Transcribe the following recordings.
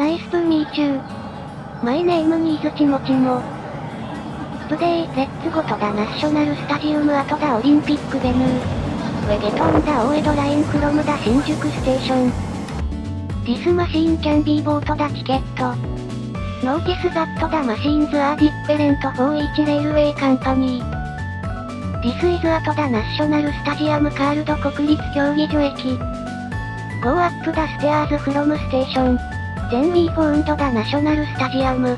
Nice to meet you. My name is ちもちも。 Today, let's go to the National Stadium for the Olympic venue. We get on the 大江戸 Line from the 新宿 Station. This machine can be bought the ticket. Notice that the machines are different for each railway company. This is at the National Stadium called 国立競技場駅。ゴーアップダステアーズフロムステーション。ジェンリーポウンドダナショナルスタジアム。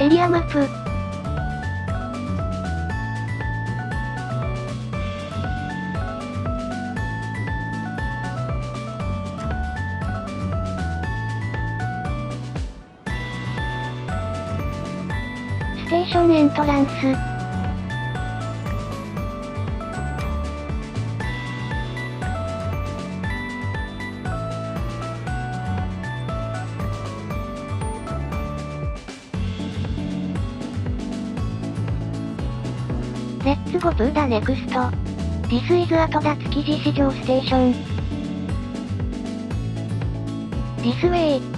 エリアマップ。テーションエントランス。レッツゴトゥーダネクスト。This is アトダ築地市場ステーション。This way.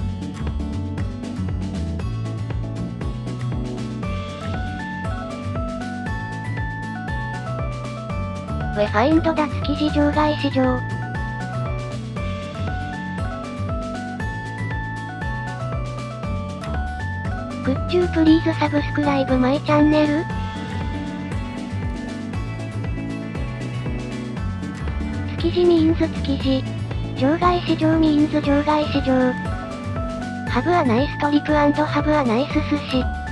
ウェファインドダ築地場外市場。Could you please subscribe my channel? 築地ミーンズ築地。場外市場ミーンズ場外市場。ハブアナイストリップハブアナイス寿司。